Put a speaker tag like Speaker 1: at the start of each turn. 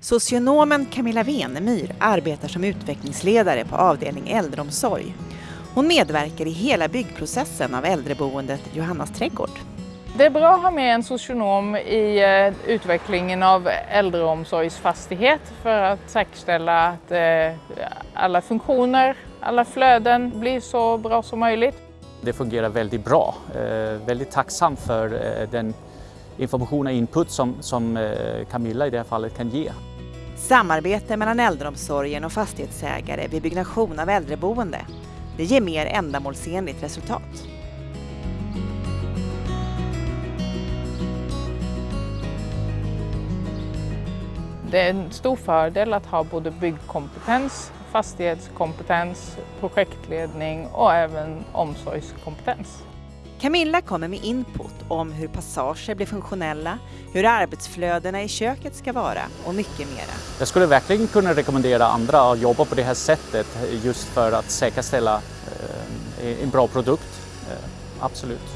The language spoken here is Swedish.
Speaker 1: Socionomen Camilla Venemyr arbetar som utvecklingsledare på avdelning äldreomsorg. Hon medverkar i hela byggprocessen av äldreboendet Johannas trädgård.
Speaker 2: Det är bra att ha med en socionom i eh, utvecklingen av äldreomsorgsfastighet för att säkerställa att eh, alla funktioner, alla flöden blir så bra som möjligt.
Speaker 3: Det fungerar väldigt bra. Eh, väldigt tacksam för den information och input som, som Camilla i det här fallet kan ge.
Speaker 1: Samarbete mellan äldreomsorgen och fastighetsägare vid byggnation av äldreboende. Det ger mer ändamålsenligt resultat.
Speaker 2: Det är en stor fördel att ha både byggkompetens, fastighetskompetens, projektledning och även omsorgskompetens.
Speaker 1: Camilla kommer med input om hur passager blir funktionella, hur arbetsflödena i köket ska vara och mycket mera.
Speaker 3: Jag skulle verkligen kunna rekommendera andra att jobba på det här sättet just för att säkerställa eh, en bra produkt. Eh, absolut.